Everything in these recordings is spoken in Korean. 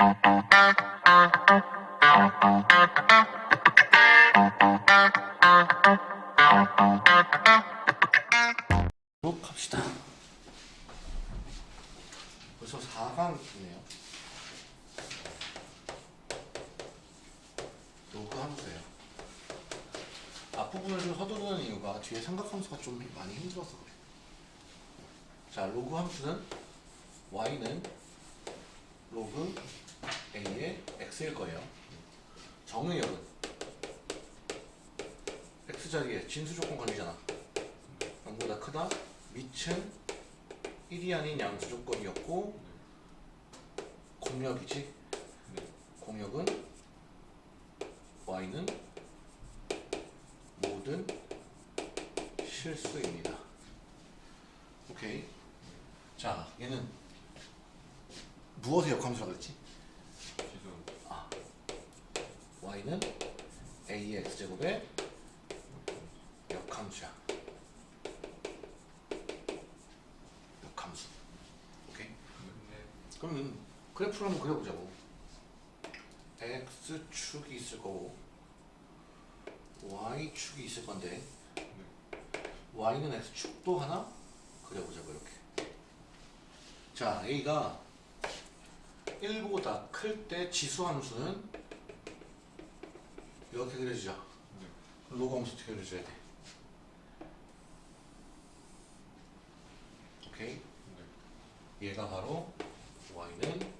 쭉 갑시다. 벌써 4강이네요. 로그 함수예요. 앞부분을 좀 서두르는 이유가 뒤에 삼각함수가 좀 많이 힘들어서 그래. 자, 로그 함수는 y는 로그 a의 x일 거예요. 정의역은 x자리에 진수 조건 걸리잖아. 0보다 크다. 밑은 1이 아닌 양수 조건이었고 공역이지. 공역은 y는 모든 실수입니다. 오케이. 자, 얘는 무엇의 역함수라고 그랬지? 아, y는 a의 x제곱의 역함수야. 역함수. 오케이. 그러면 그래프를 한번 그려보자고. x축이 있을 거고 y축이 있을 건데 y는 x축도 하나 그려보자고 이렇게. 자, a가 1보다 클 때 지수함수는 이렇게 그려지죠. 로그 함수 그려줘야 돼? 오케이. 얘가 바로 y는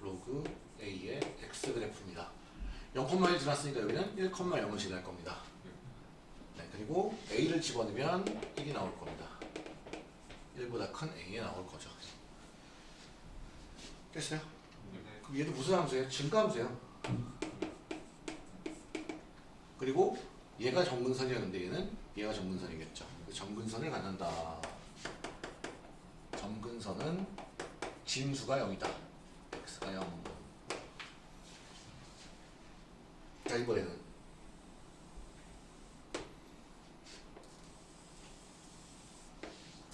로그 a의 x 그래프입니다. 0,1 지났으니까 여기는 1,0을 지날 겁니다. 네, 그리고 a를 집어넣으면 1이 나올 겁니다. 1보다 큰 a에 나올 거죠. 됐어요? 그럼 얘도 무슨 함수예요? 증가함수예요. 그리고 얘가 점근선이었는데 얘는 얘가 점근선이겠죠. 그 점근선을 갖는다. 점근선은 진수가 0이다. x가 0. 자 이번에는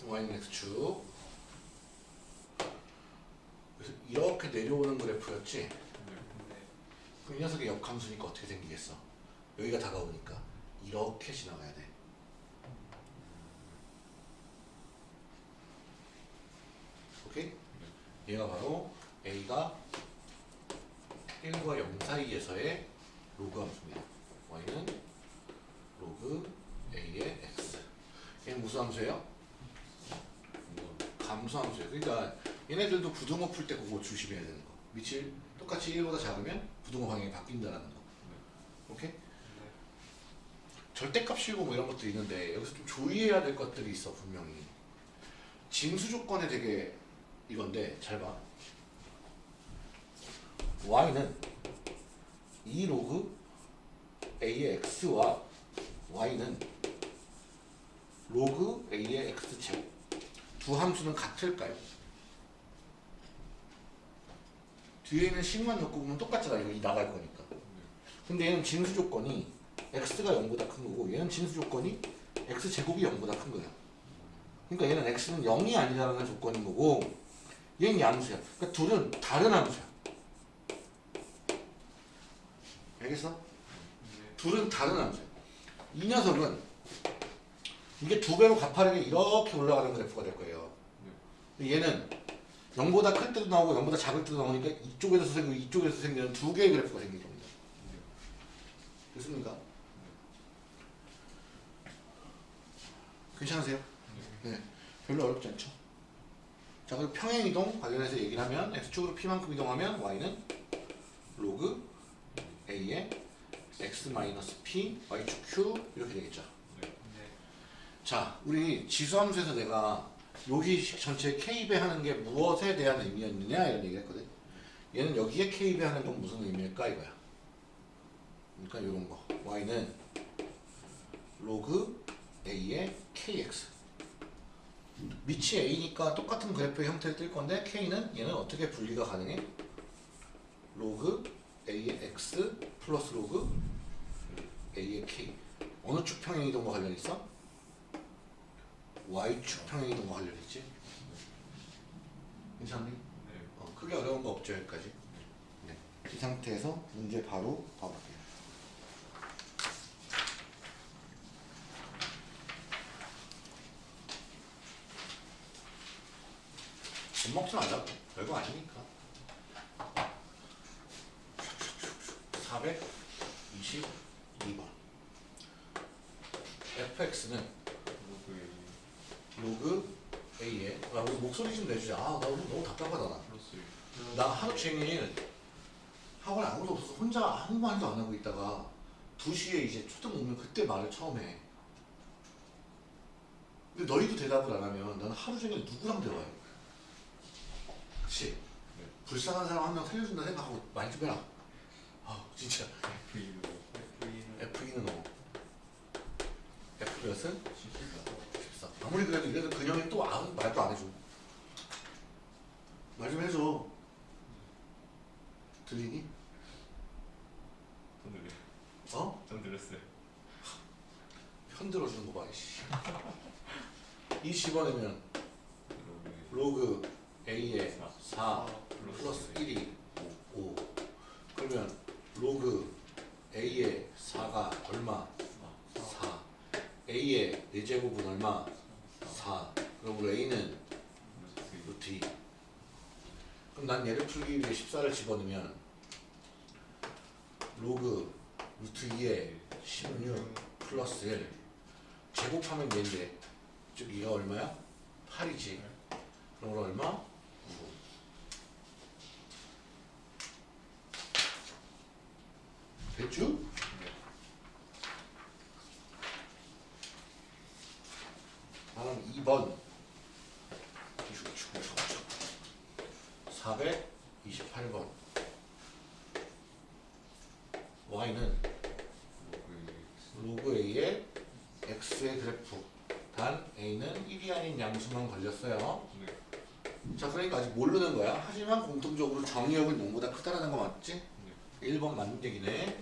y는 x축 그래서 이렇게 내려오는 그래프였지 이 녀석의 역함수니까 어떻게 생기겠어 여기가 다가오니까 이렇게 지나가야 돼 오케이? 얘가 바로 a가 1과 0 사이에서의 로그 함수입니다. y는 로그 a의 x. 얘는 무슨 함수예요? 감소 함수예요. 그러니까 얘네들도 부등호 풀 때 그거 조심해야 되는 거. 밑이 똑같이 1보다 작으면 부등호 방향이 바뀐다는 거. 오케이? 절대값이고 뭐 이런 것도 있는데 여기서 좀 주의해야 될 것들이 있어 분명히. 징수 조건에 되게 이건데 잘 봐. y는 2 로그 a의 x와 y는 로그 a의 x 제곱 두 함수는 같을까요? 뒤에 있는 식만 엮고 보면 똑같잖아 이거 이 나갈 거니까 근데 얘는 진수 조건이 x가 0보다 큰 거고 얘는 진수 조건이 x 제곱이 0보다 큰 거야 그러니까 얘는 x는 0이 아니라는 조건인 거고 얘는 양수야 그러니까 둘은 다른 함수야 알겠어? 둘은 다른 함수야. 이 녀석은 이게 두 배로 가파르게 이렇게 올라가는 그래프가 될 거예요. 근데 얘는 0보다 클 때도 나오고 0보다 작을 때도 나오니까 이쪽에서 생기고 이쪽에서 생기는 두 개의 그래프가 생길 겁니다. 됐습니까? 괜찮으세요? 네. 별로 어렵지 않죠? 자, 그리고 평행이동 관련해서 얘기를 하면 x축으로 p만큼 이동하면 y는 로그 a의 x-p, y축 q 이렇게 되겠죠. 자, 우리 지수함수에서 내가 여기 전체 k배 하는 게 무엇에 대한 의미였느냐 이런 얘기를 했거든. 얘는 여기에 k배 하는 건 무슨 의미일까 이거야. 그러니까 이런 거. y는 로그 a의 kx. 밑이 a니까 똑같은 그래프의 형태를 띌 건데 k는 얘는 어떻게 분리가 가능해? 로그 a의 x 플러스 로그 a의 k 어느 축 평행 이동과 관련 있어? y축 평행 이동과 관련 있지? 괜찮니? 어, 크게 어려운 거 없죠 여기까지 이 상태에서 문제 바로 봐볼게요. 못 먹지 말라고. 별거 아니니까. 422번. fx는 로그 a에 아, 우리 목소리 좀 내주자. 아, 나 오늘 너무 답답하다 나. 나 하루 종일 학원에 아무도 없어서 혼자 아무 말도 안 하고 있다가 2시에 이제 초등 오면 그때 말을 처음 해. 근데 너희도 대답을 안 하면 나는 하루 종일 누구랑 대화해? 그치? 네. 불쌍한 사람 한 명 살려준다 생각하고 말 좀 해라. 아 진짜 F는 뭐? F 몇은? 14. 아무리 그래도 이래도 근영이 또 아무 말도 안 해줘. 말 좀 해줘. 들리니? 어? 좀 들렸어요. 편 들어주는 거 봐, 이씨. 이 집어내면 로그 A에 4 플러스 1이 5. 그러면 로그 A에 4가 얼마? 4. A의 4제곱은 얼마? 4. 그럼 우리 A는 루트 2. 그럼 난 얘를 풀기 위해 14를 집어넣으면 로그 루트 2에 16 플러스 1 제곱하면 얘인데 즉 이가 얼마야? 8이지 그럼 얼마? 9 됐죠? 다음 2번 428번 y는 로그 a의 x의 그래프. 단 a는 1이 아닌 양수만 걸렸어요. 자 그러니까 아직 모르는 거야? 하지만 공통적으로 정의역은 0보다 크다라는 거 맞지? 1번 맞는 얘기네.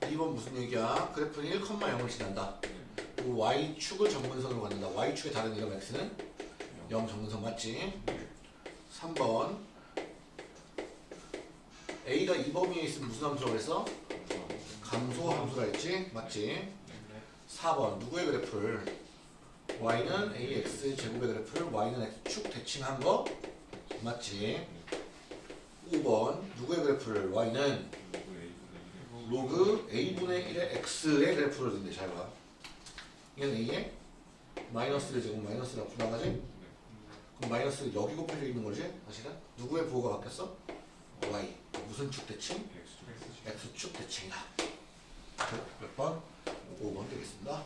2번 무슨 얘기야? 그래프는 1,0을 지난다. 그리고 y축을 정근선으로 갖는다. Y축의 다른 이름 x는 0 정근선 맞지? 3번. A가 2범위에 있으면 무슨 함수라고 그랬어? 감소 함수라 했지? 맞지? 4번 누구의 그래프를 y는 ax 제곱의 그래프를 y는 x축 대칭한 거 맞지? 5번 누구의 그래프를 y는 로그 a분의 1의 x의 그래프를 든대 잘 봐. 이건 a의 마이너스를 제곱 마이너스를 앞으로 나가지? 그럼 마이너스 여기 곱해져 있는 거지? 사실은? 누구의 부호가 바뀌었어? y 무슨 축 대칭? x축 대칭이다. 몇 번? 5번 되겠습니다.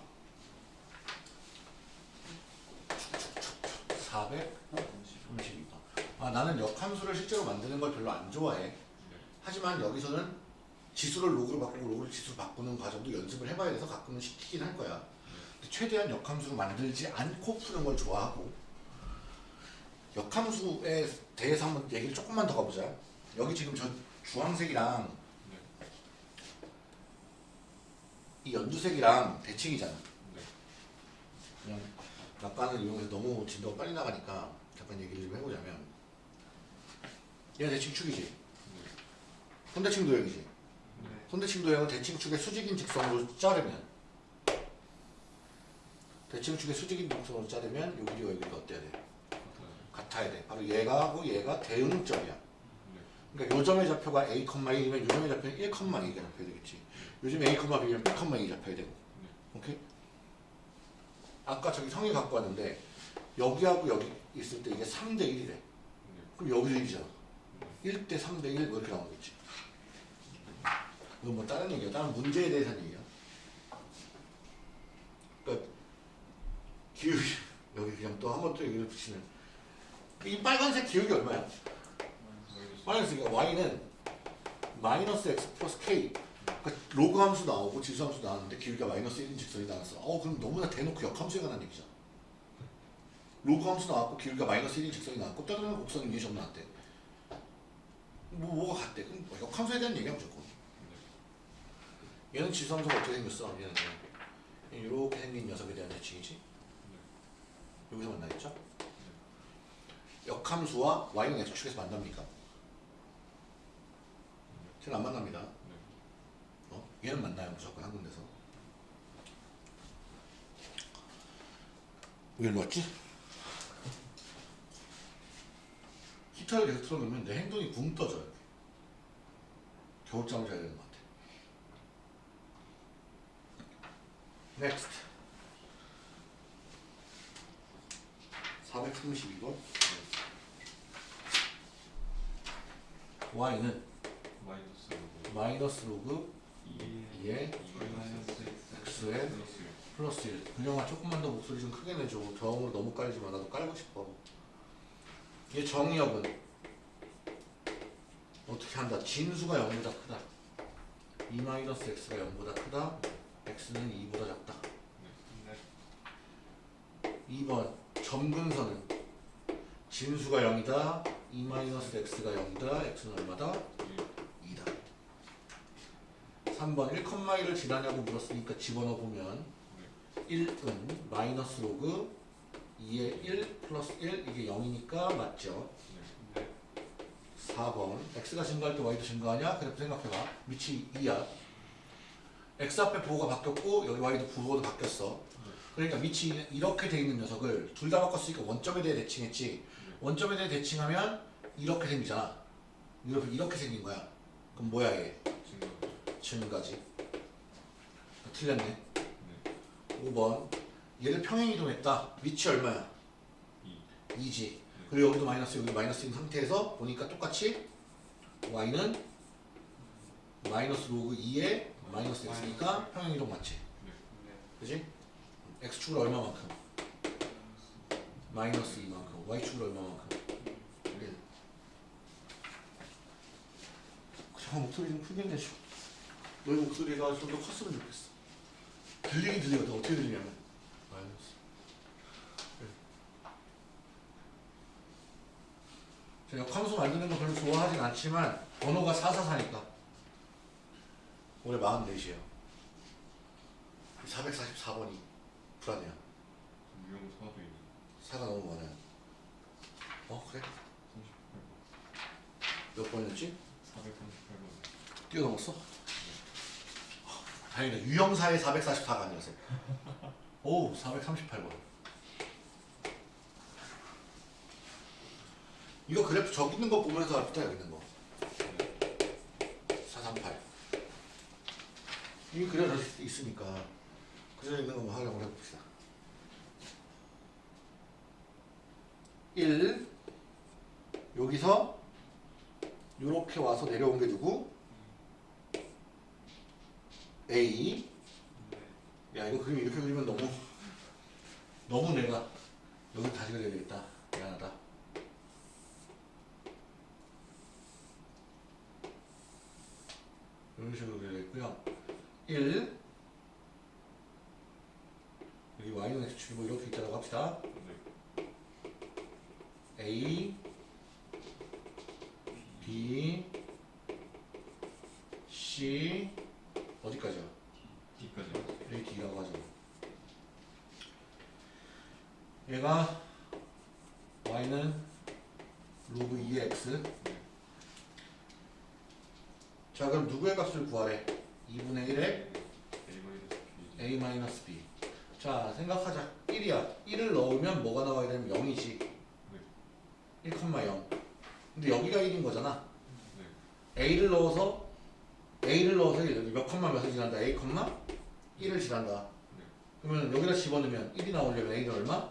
432번. 아, 나는 역함수를 실제로 만드는 걸 별로 안 좋아해. 하지만 여기서는 지수를 로그로 바꾸고 로그를 지수로 바꾸는 과정도 연습을 해봐야 돼서 가끔은 시키긴 할 거야. 최대한 역함수를 만들지 않고 푸는 걸 좋아하고 역함수에 대해서 한번 얘기를 조금만 더 가보자. 여기 지금 저 주황색이랑 이 연두색이랑 대칭이잖아. 그냥 약간을 이용해서 너무 진도가 빨리 나가니까 잠깐 얘기를 좀 해보자면 얘가 대칭축이지. 손대칭 도형이지. 손대칭 도형은 대칭축의 수직인 직선으로 자르면 대칭축의 수직인 직선으로 자르면 요 길이가 어때야 돼? 같아야 돼. 바로 얘가 하고 얘가 대응점이야. 그러니까 요 점의 좌표가 a, 1이면 요 점의 좌표는 1, 2가 잡혀야 되겠지. 요즘 a, b면 b, 2이 잡혀야 되고. 오케이? 아까 저기 성이 갖고 왔는데 여기하고 여기 있을 때 이게 3 대 1이래. 그럼 여기도 1이잖아. 1 대 3 대 1 뭐 이렇게 나오겠지. 이건 뭐 다른 얘기야. 다른 문제에 대해서 얘기야. 그러니까 기울기 여기 그냥 또 한 번 또 얘기를 붙이는 이 빨간색 기울기 얼마야? 빨간색이 y는 마이너스 x 플러스 k 그러니까 로그 함수 나오고 지수 함수 나왔는데 기울기가 마이너스 1인 직선이 나왔어. 어 그럼 너무나 대놓고 역함수에 관한 얘기잖아. 로그 함수 나왔고 기울기가 마이너스 1인 직선이 나왔고 떠다니는 곡선이 점 나왔대. 뭐 뭐가 같대? 그럼 뭐 역함수에 대한 얘기야 무조건. 얘는 지수 함수가 어떻게 생겼어? 얘는 이렇게 생긴 녀석에 대한 대칭이지. 여기서 만나겠죠? 역함수와 y는 x축에서 만납니까? 쟤는 안 만납니다. 어? 얘는 만나요 무조건 한 군데서. 왜 왔지? 히터를 계속 틀어놓으면 내 행동이 붕 떠져 이렇게. 겨울잠을 자야 되는 것 같아. Next. 432번. y는 마이너스 로그 마이너스 로그 2에 2의 마이너스 x에 플러스 플러스 1. 그냥아 조금만 더 목소리 좀 크게 내줘. 저음으로 너무 깔지 마. 나도 깔고 싶어. 얘 정의역은 어떻게 한다? 진수가 0보다 크다. 2 마이너스 x가 0보다 크다. x는 2보다 작다. 네. 2번 점근선은 진수가 0이다. 2 마이너스 x가 0이다. x는 얼마다? 2다. 3번 1,1을 지나냐고 물었으니까 집어넣어 보면 1은 마이너스 로그 2의 1 플러스 1 이게 0이니까 맞죠? 네. 4번 x가 증가할 때 y도 증가하냐? 그래프 생각해봐 밑이 2야 x 앞에 부호가 바뀌었고 여기 y도 부호도 바뀌었어 그러니까 밑이 이렇게 돼 있는 녀석을 둘 다 바꿨으니까 원점에 대해 대칭했지 원점에 대해 대칭하면 이렇게 생기잖아 이렇게, 이렇게 생긴 거야 그럼 뭐야 얘? 증가 증가지 틀렸네 네. 5번 얘를 평행 이동했다 위치 얼마야? 2 2지 그리고 여기도 마이너스 여기도 마이너스인 상태에서 보니까 똑같이 y는 마이너스 로그 2에 마이너스 x니까 평행 이동 맞지? 그지? x축을 얼마만큼? 마이너스 2만큼 y축을 얼마만큼? 1 잠깐 목소리 좀 크게 내줘 너희 목소리가 좀 더 컸으면 좋겠어. 들리긴 들리거든. 어떻게 들리냐면. 마이너스. 제가 함수 만드는 거 별로 좋아하진 않지만 번호가 444니까. 올해 44이에요. 444번이 불안해요. 유형 사도 있는 4가 너무 많아요. 어 그래? 38번. 몇 번이었지? 438번. 뛰어넘었어? 다행이다. 유형사의 444가 아니었어. 오 438번 이거 그래프 저기 있는 거 보면서 합시다 여기 있는 거. 438 이게 그려져 있- 있으니까 그려져 있는 거만 활용을 해봅시다. 1 여기서 요렇게 와서 내려온 게 누구? A 야 이거 그림 이렇게 그리면 너무 너무 내가 여기 다시 그려야 되겠다. 미안하다. 이런 식으로 그려야겠고요. 1 여기 y는 x축이 뭐 이렇게 있다고 합시다. 네. A B C 어디까지야? D까지 A, D라고 하죠. 얘가 Y는 로그 2의 X. 자, 그럼 누 구하래? 2분의 1의 A 마이너스 B A-B. 자, 생각하자. 1이야. 1을 넣으면 뭐가 나와야 되면 0이지. 1,0. 근데 여기가 1인 거잖아. 네. A를 넣어서 A를 넣어서 몇 컴마 몇을 지난다? A 컴마 1을 지난다. 네. 그러면 여기다 집어넣으면 1이 나오려면 A는 얼마?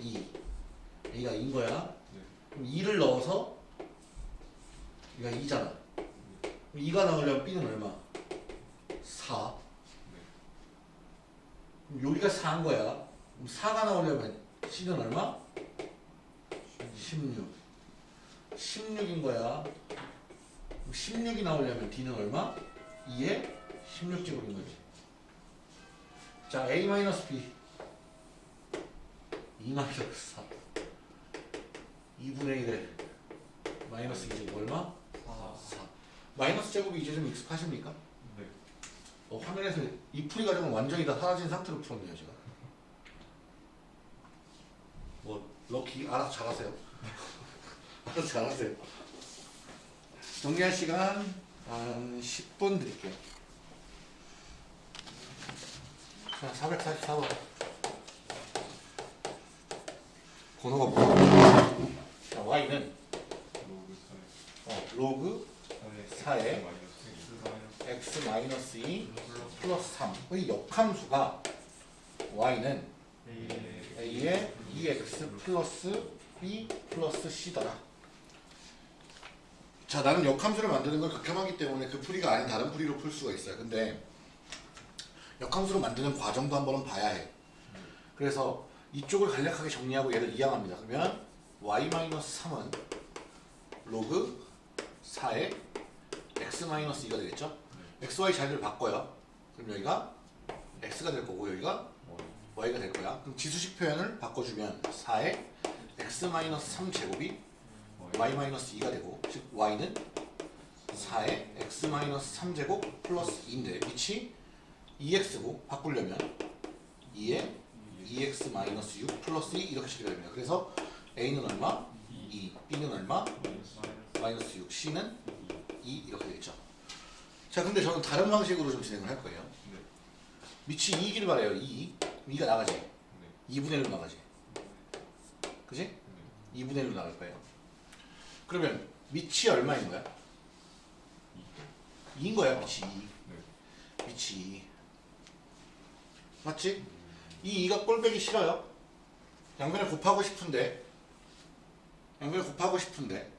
2. A가 2인 거야. 네. 그럼 2를 넣어서 얘가 2잖아. 그럼 2가 나오려면 B는 얼마? 4. 그럼 여기가 4인 거야. 그럼 4가 나오려면 C는 얼마? 16. 16인 거야. 그럼 16이 나오려면 D는 얼마? 2에 16제곱인 거지. 자, A-B. 2 마이너스 4. 2분의 1에 마이너스 2제곱 얼마? 4. 마이너스 제곱이 이제 좀 익숙하십니까? 네. 어, 화면에서 이 풀이 과정은 완전히 다 사라진 상태로 풀었네요, 제가. 뭐, 럭키, 알아서 잘하세요. 알아서 잘하세요. 정리할 시간 한 10번 드릴게요. 자, 444번. 번호가 뭐야? 자, y는 로그 어, 로그 4에 4에 마이너스 x 마이너스 2 플러스 3. 이 역함수가 y는 a의 2x 플러스 b 플러스 c더라. 자, 나는 역함수를 만드는 걸 극혐하기 때문에 그 풀이가 아닌 다른 풀이로 풀 수가 있어요. 근데 역함수로 만드는 과정도 한번은 봐야 해. 그래서 이쪽을 간략하게 정리하고 얘를 이항합니다. 그러면 y-3은 로그 4의 x-2가 되겠죠? xy 자리를 바꿔요. 그럼 여기가 x가 될 거고 여기가 y가 될 거야. 그럼 지수식 표현을 바꿔주면 4의 x-3 제곱이 y-2가 되고 즉 y는 4의 x-3 제곱 플러스 2인데 밑이 2x고 바꾸려면 2의 2x-6 플러스 2 이렇게 식이 됩니다. 그래서 a는 얼마? 2, b는 얼마? 마이너스 6, c는 2 이렇게 되겠죠. 자 근데 저는 다른 방식으로 좀 진행을 할 거예요. 밑이 2이길 바래요. 2. 2가 나가지. 2분의 1로 나가지. 그지? 2분의 1로 나갈 거예요. 그러면 밑이 얼마인 거야? 2인 거야, 밑이 2. 밑이 2. 맞지? 이 2가 꼴배기 싫어요. 양변을 곱하고 싶은데 양변을 곱하고 싶은데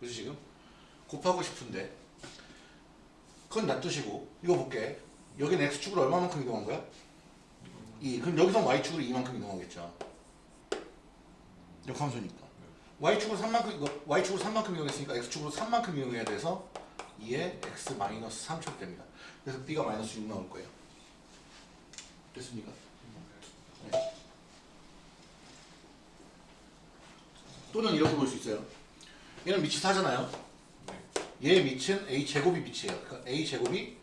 그지 지금? 곱하고 싶은데 그건 놔두시고 이거 볼게 여기는 x축으로 얼마만큼 이동한 거야? 2 그럼 여기서 y축으로 2만큼 이동하겠죠 역함수니까 y축으로 3만큼 이거 y축으로 3만큼 이동했으니까 x축으로 3만큼 이동해야 돼서 2에 x 마이너스 3축 됩니다 그래서 b가 마이너스 6 나올 거예요 됐습니까? 네. 또는 이렇게 볼 수 있어요 얘는 밑이 4잖아요 얘의 밑은 a 제곱이 밑이에요. 그러니까 a 제곱이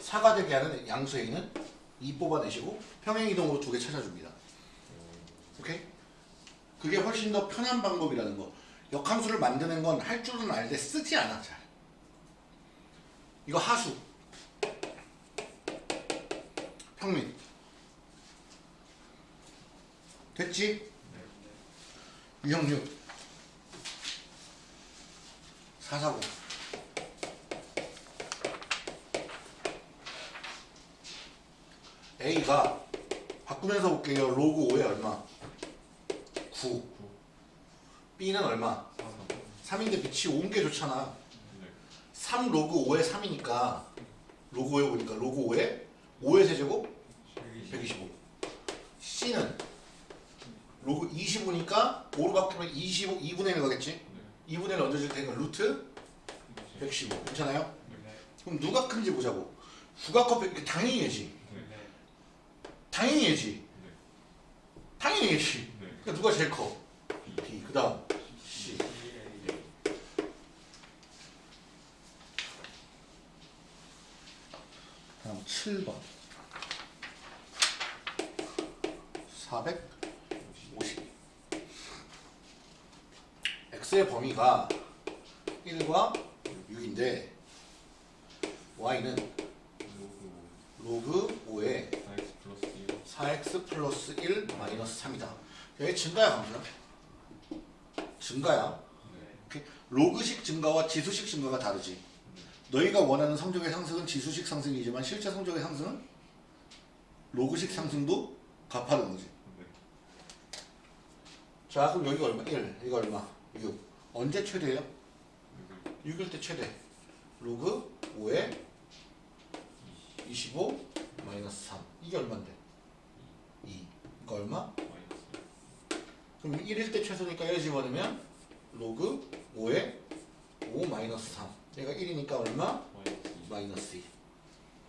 4가 되게 하는 양수 a는 2 뽑아내시고 평행 이동으로 두 개 찾아줍니다. 오케이? 그게 훨씬 더 편한 방법이라는 거. 역함수를 만드는 건 할 줄은 알되 쓰지 않아 잘. 이거 하수. 평민. 됐지? 유형류. 440. A가 바꾸면서 볼게요. 로그 5에 얼마? 9. B는 얼마? 3인데 밑이 5인 게 좋잖아. 3 로그 5에 3이니까 로그 5에 오니까 로그 5에 5의 세제곱 125. C는 로그 25니까 5로 바꾸면 25, 2분의 1 가겠지? 2분의 1 얹어줄 테니까 루트 115. 괜찮아요? 그럼 누가 큰지 보자고. 100, 당연히 얘지. 당연히 얘지. 당연히 얘지. 그러니까 누가 제일 커? B. 그 다음 C. 다음 7번. 450. X의 범위가 1과 6인데 y는 로그 5에 4x 플러스 1 마이너스 3이다. 여기 증가야 감수야? 증가야. 오케이? 로그식 증가와 지수식 증가가 다르지. 너희가 원하는 성적의 상승은 지수식 상승이지만 실제 성적의 상승은 로그식 상승도 가파른 거지. 자 그럼 여기가 얼마? 1. 이거 얼마? 6. 언제 최대예요? 6일 때 최대. 로그 5에 25 마이너스 3. 이게 얼마인데? 2. 이거 얼마? 그럼 1일 때 최소니까 얘를 집어넣으면 로그 5에 5 마이너스 3. 얘가 1이니까 얼마? 마이너스 2.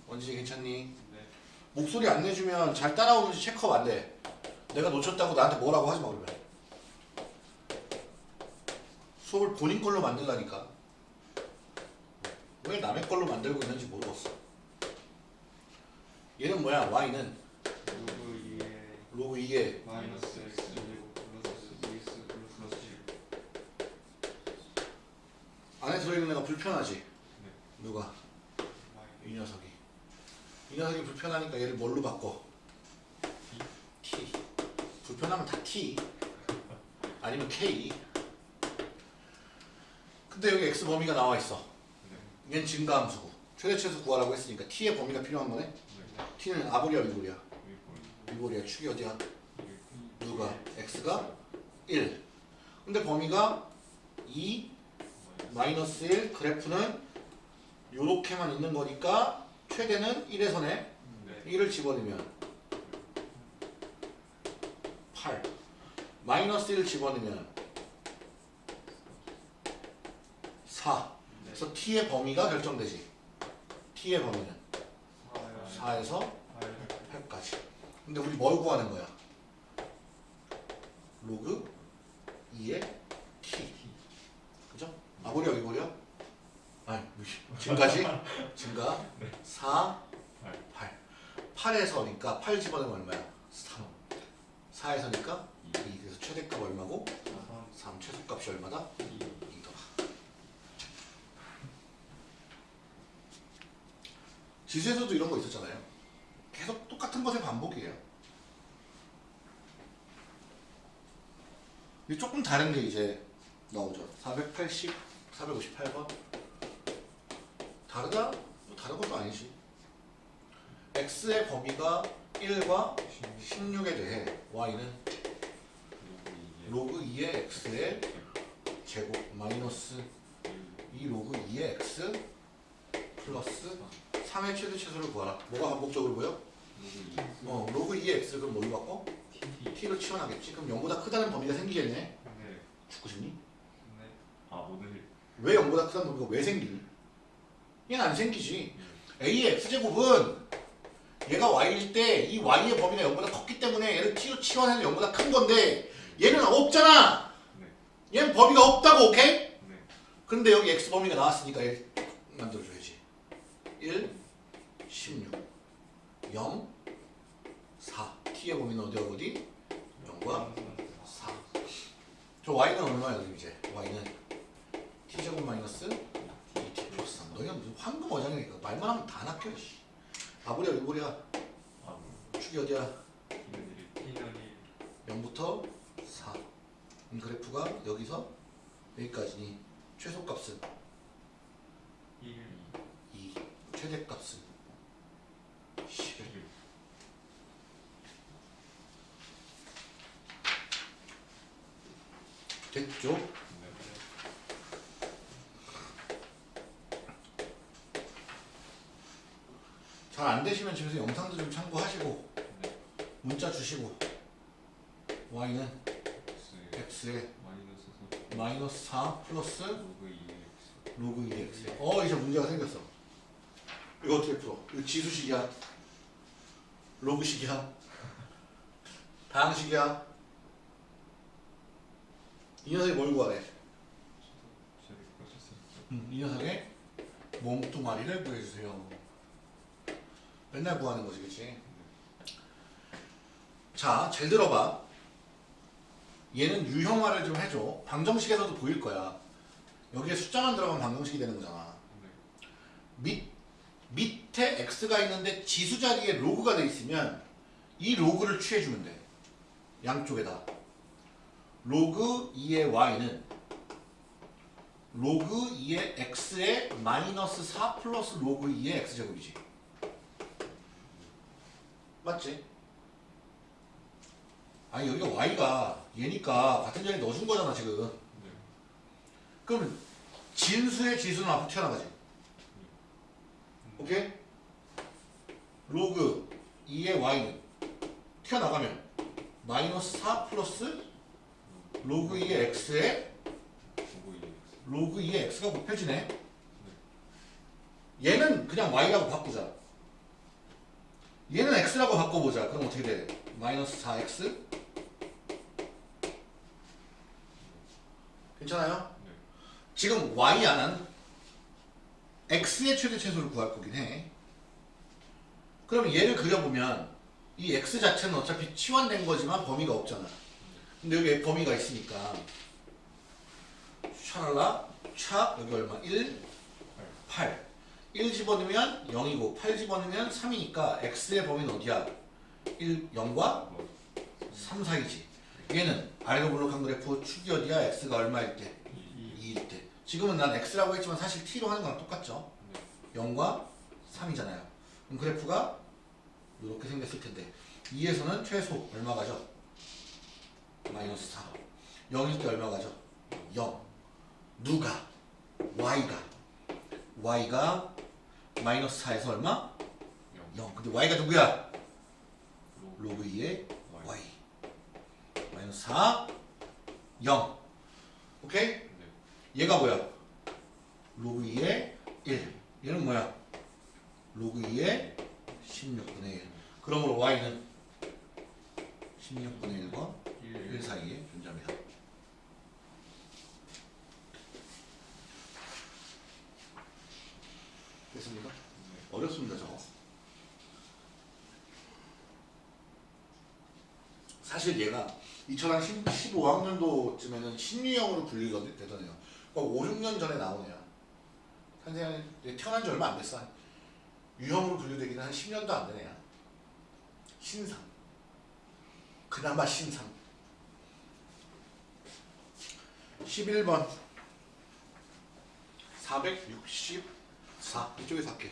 원진이 괜찮니? 목소리 안 내주면 잘 따라오는지 check up 안 돼. 내가 놓쳤다고 나한테 뭐라고 하지 마 그러면. 수업을 본인 걸로 만들라니까. 왜 남의 걸로 만들고 있는지 모르겠어. 얘는 뭐야? Y는? 로그 2에 마이너스 x 플러스 x 플러스 1 안에 들어있는 애가 불편하지? 네. 누가? 이 녀석이. 이 녀석이 불편하니까 얘를 뭘로 바꿔? T. 불편하면 다 t. 아니면 k. 근데 여기 X 범위가 나와 있어. 얘는 증가함수고. 최대치에서 구하라고 했으니까 T의 범위가 필요한 거네. T는 아볼이야 미볼이야? 미볼이야. 축이 어디야? 누가? X가 1. 근데 범위가 2 마이너스 1 그래프는 요렇게만 있는 거니까 최대는 1에서네 1을 집어넣으면 8 마이너스 1 집어넣으면 4 그래서 t의 범위가 결정되지. T의 범위는. 4에서 8까지. 근데 우리 뭘 구하는 거야? 로그 2의 t. 그죠? 아버려 이버려? 아니 지금까지? 증가. 4 8 8에서니까 8 집어넣으면 얼마야? 3 4에서니까 2 그래서 최대값 얼마고? 3 최소값이 얼마다? 2더라 지수에서도 이런 거 있었잖아요. 계속 똑같은 것의 반복이에요. 조금 다른 게 이제 나오죠. 480, 458번? 다르다? 뭐 다른 것도 아니지. X의 범위가 1과 16 에 대해 y는 로그 2의 x의 제곱 마이너스 2 로그 2의 x 플러스 3의 최대 최소를 구하라. 뭐가 반복적으로 보여? 어 로그 2의 x를 그럼 뭘로 바꿔? t로 치환하겠지. 그럼 0보다 크다는 범위가 생기겠네. 죽고 싶니? 아 오늘 왜 0보다 크다는 범위가 왜 생기니? 얘는 안 생기지. a의 x제곱은 얘가 y일 때 이 y의 범위가 0보다 컸기 때문에 얘를 t로 치환해서 0보다 큰 건데 얘는 없잖아. 얘는 범위가 없다고 오케이? 근데 여기 x 범위가 나왔으니까 얘 만들어줘야지 1, 16 0, 4 t의 범위는 어디야 어디? 0과 4. 저 y는 얼마야 그럼 이제? y는 t제곱 마이너스 2t 플러스 3. 너희가 무슨 황금 어장이니까 말만 하면 다 낚여. 씨. 아버리야 이버리야 축이 어디야? 0부터 4. 이 그래프가 여기서 여기까지니 최소값은 2. 최대값은 11. 됐죠? 잘 안 되시면 집에서 영상도 좀 참고하시고 문자 주시고 y는 x에 마이너스 4 플러스 로그 2x 어 이제 문제가 생겼어 이거 어떻게 풀어? 이거 지수식이야 로그식이야 다항식이야 이 녀석이 뭘 구하래? 음, 이 녀석의 몸뚱아리를 구해주세요 맨날 구하는 거지 그치? 자, 잘 들어봐. 얘는 유형화를 좀 해줘. 방정식에서도 보일 거야. 여기에 숫자만 들어가면 방정식이 되는 거잖아. X가 있는데 지수 자리에 로그가 돼 있으면 이 로그를 취해주면 돼. 양쪽에다. 로그 2의 y는 로그 2의 x의 마이너스 4 플러스 로그 2의 x제곱이지. 맞지? 아니 여기가 y가 얘니까 같은 자리에 넣어준 거잖아 지금 그러면 진수의 지수는 앞으로 튀어나가지 오케이? 로그 2의 y는 튀어나가면 마이너스 4 플러스 로그 2의 x에 로그 2의 x가 곱해지네 얘는 그냥 y라고 바꾸자 얘는 x라고 바꿔보자 그럼 어떻게 돼? 마이너스 4x 괜찮아요? 지금 y 안은 x의 최대 최소를 구할 거긴 해. 그러면 얘를 그려보면 이 x 자체는 어차피 치환된 거지만 범위가 없잖아. 근데 여기 범위가 있으니까 샤랄라 차 여기 얼마? 1 8 1 집어넣으면 0이고 8 집어넣으면 3이니까 x의 범위는 어디야? 1 0과 3 사이지 얘는 아래로 블록한 그래프 축이 어디야? x가 얼마일 때? 2 일 때 지금은 난 x라고 했지만 사실 t로 하는 거랑 똑같죠 0과 3이잖아요 그럼 그래프가 이렇게 생겼을 텐데 2에서는 최소 얼마 가죠? 마이너스 4 0일 때 얼마 가죠? 0 누가? y가 y가 마이너스 4에서 얼마? 0 근데 y가 누구야? 로그 2의 y 마이너스 4 0 오케이? 얘가 뭐야? 로그 2의 1 얘는 뭐야? 로그 2의 16분의 1 그러므로 y는 16분의 1과 1 사이에 존재합니다. 됐습니까? 어렵습니다 저거. 사실 얘가 2015학년도쯤에는 신유형으로 분리가 되더네요. 그러니까 5, 6년 전에 나오네요. 선생님 태어난 지 얼마 안 됐어. 유형으로 분류되기는 한 10년도 안 되네요 신상. 그나마 신상. 11번. 464 이쪽에서 할게요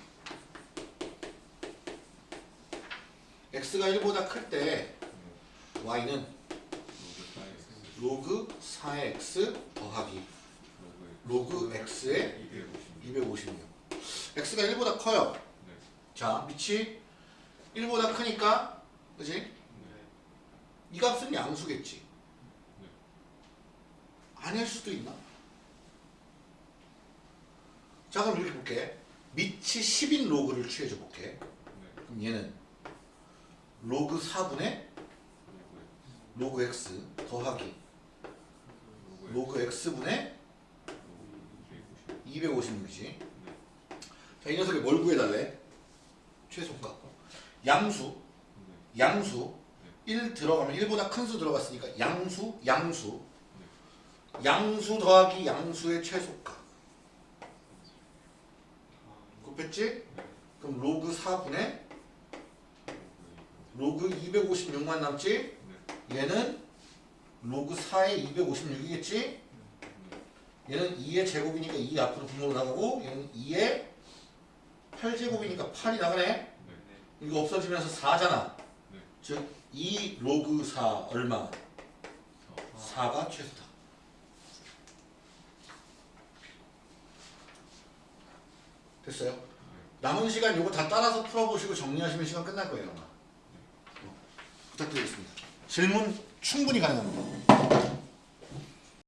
x가 1보다 클 때 y는 로그 4의 x 더하기 로그 x의 256 x가 1보다 커요. 자 밑이 1보다 크니까 그지? 이 값은 양수겠지 아닐 수도 있나? 자 그럼 이렇게 볼게 밑이 10인 로그를 취해줘 볼게 그럼 얘는 로그 4분의 로그 x 더하기 로그 x분의 256이지 자 이 녀석이 뭘 구해달래? 최소값 양수 양수 1 들어가면 1보다 큰 수 들어갔으니까 양수 양수 양수 더하기 양수의 최소값 곱했지? 그럼 로그 4분의 로그 256만 남지? 얘는 로그 4의 256이겠지? 얘는 2의 제곱이니까 2 앞으로 분모로 나가고 얘는 2의 8제곱이니까 8이 나가네? 이거 없어지면서 4잖아 네. 즉 2 로그 4 얼마? 4가 최소다 됐어요? 남은 시간 요거 다 따라서 풀어보시고 정리하시면 시간 끝날 거예요 어, 부탁드리겠습니다 질문 충분히 가능합니다